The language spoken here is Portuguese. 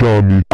Johnny.